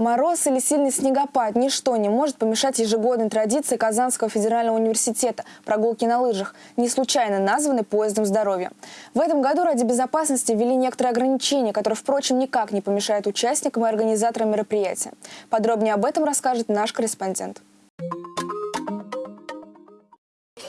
Мороз или сильный снегопад – ничто не может помешать ежегодной традиции Казанского федерального университета – прогулки на лыжах, не случайно названы поездом здоровья. В этом году ради безопасности ввели некоторые ограничения, которые, впрочем, никак не помешают участникам и организаторам мероприятия. Подробнее об этом расскажет наш корреспондент.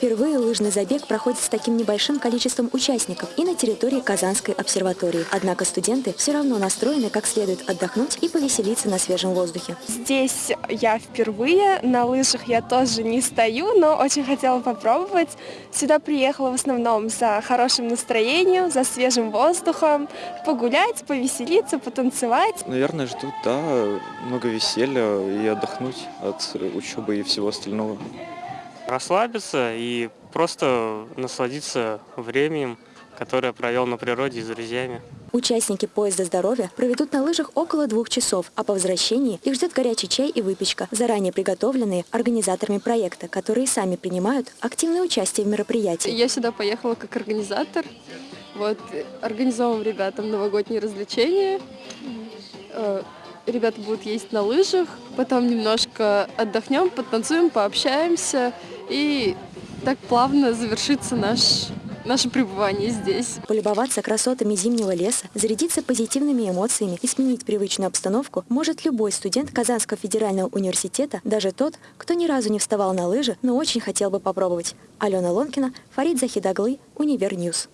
Впервые лыжный забег проходит с таким небольшим количеством участников и на территории Казанской обсерватории. Однако студенты все равно настроены как следует отдохнуть и повеселиться на свежем воздухе. Здесь я впервые, на лыжах я тоже не стою, но очень хотела попробовать. Сюда приехала в основном за хорошим настроением, за свежим воздухом, погулять, повеселиться, потанцевать. Наверное, ждут, да, много веселья и отдохнуть от учебы и всего остального расслабиться и просто насладиться временем, которое провел на природе с друзьями. Участники поезда здоровья проведут на лыжах около двух часов, а по возвращении их ждет горячий чай и выпечка, заранее приготовленные организаторами проекта, которые сами принимают активное участие в мероприятии. Я сюда поехала как организатор. Вот, организовываем ребятам новогодние развлечения. Э, ребята будут ездить на лыжах, потом немножко отдохнем, потанцуем, пообщаемся. И так плавно завершится наш наше пребывание здесь. Полюбоваться красотами зимнего леса, зарядиться позитивными эмоциями и сменить привычную обстановку может любой студент Казанского федерального университета, даже тот, кто ни разу не вставал на лыжи, но очень хотел бы попробовать. Алена Лонкина, Фарид Захидаглы, Универньюз.